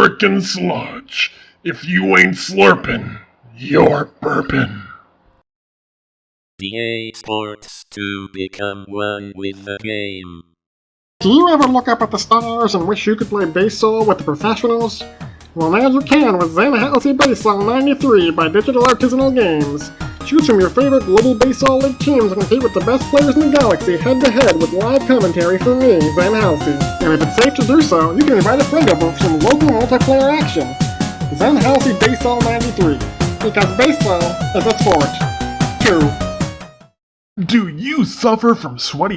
American sludge. If you ain't slurping, you're burping. EA Sports to become one with the game. Do you ever look up at the stars and wish you could play baseball with the professionals? Well, now you can with Zen Halsey Baseball 93 by Digital Artisanal Games. Choose from your favorite global baseball league teams and compete with the best players in the galaxy head to head with live commentary from me, Zen Halsey. And if it's safe to do so, you can invite a friend over for some local multiplayer action. Zen Halsey Baseball 93. Because baseball is a sport. Two. Do you suffer from sweaty